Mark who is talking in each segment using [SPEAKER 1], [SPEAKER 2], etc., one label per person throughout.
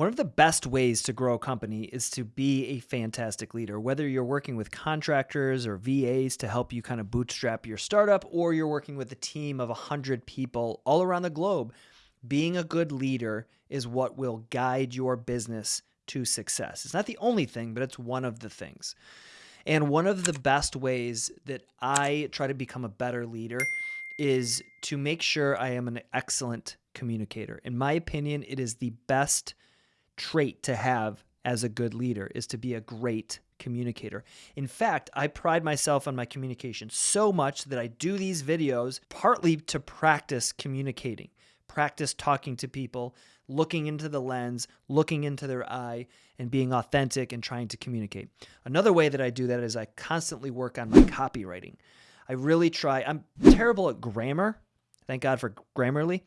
[SPEAKER 1] One of the best ways to grow a company is to be a fantastic leader. Whether you're working with contractors or VAs to help you kind of bootstrap your startup, or you're working with a team of 100 people all around the globe, being a good leader is what will guide your business to success. It's not the only thing, but it's one of the things. And one of the best ways that I try to become a better leader is to make sure I am an excellent communicator. In my opinion, it is the best trait to have as a good leader is to be a great communicator. In fact, I pride myself on my communication so much that I do these videos partly to practice communicating, practice talking to people, looking into the lens, looking into their eye, and being authentic and trying to communicate. Another way that I do that is I constantly work on my copywriting. I really try. I'm terrible at grammar. Thank God for Grammarly.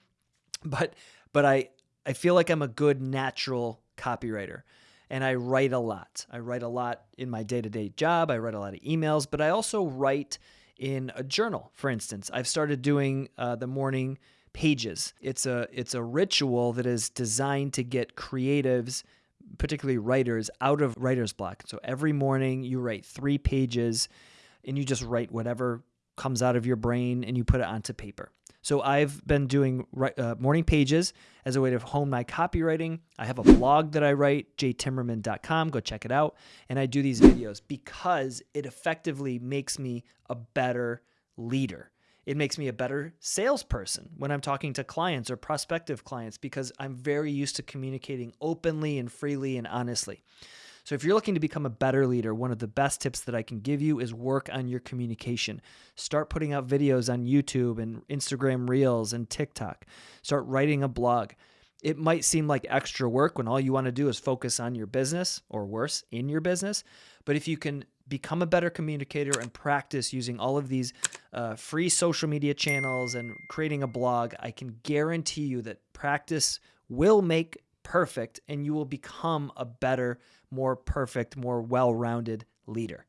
[SPEAKER 1] But but I I feel like I'm a good natural copywriter and I write a lot. I write a lot in my day to day job. I write a lot of emails, but I also write in a journal. For instance, I've started doing uh, the morning pages. It's a it's a ritual that is designed to get creatives, particularly writers, out of writer's block. So every morning you write three pages, and you just write whatever comes out of your brain, and you put it onto paper. So I've been doing uh, morning pages as a way to hone my copywriting. I have a blog that I write, jtimmerman.com. Go check it out. And I do these videos because it effectively makes me a better leader. It makes me a better salesperson when I'm talking to clients or prospective clients because I'm very used to communicating openly and freely and honestly. So, if you're looking to become a better leader, one of the best tips that I can give you is work on your communication. Start putting out videos on YouTube and Instagram Reels and TikTok. Start writing a blog. It might seem like extra work when all you want to do is focus on your business or worse, in your business. But if you can become a better communicator and practice using all of these uh, free social media channels and creating a blog, I can guarantee you that practice will make perfect and you will become a better, more perfect, more well rounded leader.